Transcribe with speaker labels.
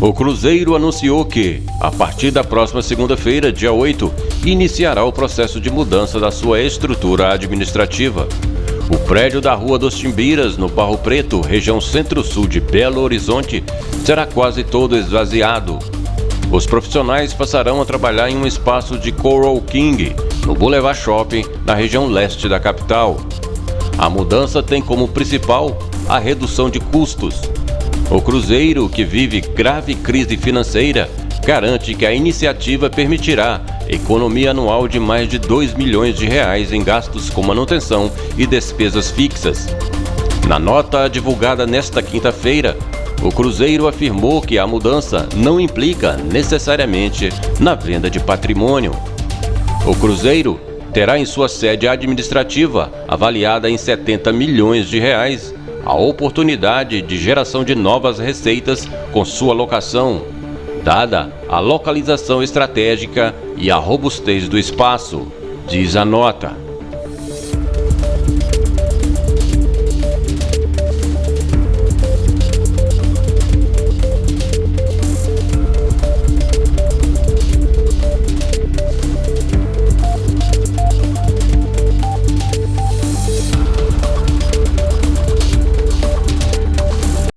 Speaker 1: O Cruzeiro anunciou que, a partir da próxima segunda-feira, dia 8, iniciará o processo de mudança da sua estrutura administrativa. O prédio da Rua dos Timbiras, no Barro Preto, região centro-sul de Belo Horizonte, será quase todo esvaziado. Os profissionais passarão a trabalhar em um espaço de Coral King, no Boulevard Shopping, na região leste da capital. A mudança tem como principal a redução de custos. O Cruzeiro, que vive grave crise financeira, garante que a iniciativa permitirá economia anual de mais de 2 milhões de reais em gastos com manutenção e despesas fixas. Na nota divulgada nesta quinta-feira, o Cruzeiro afirmou que a mudança não implica necessariamente na venda de patrimônio. O Cruzeiro terá em sua sede administrativa, avaliada em 70 milhões de reais, a oportunidade de geração de novas receitas com sua locação, dada a localização estratégica e a robustez do espaço, diz a nota.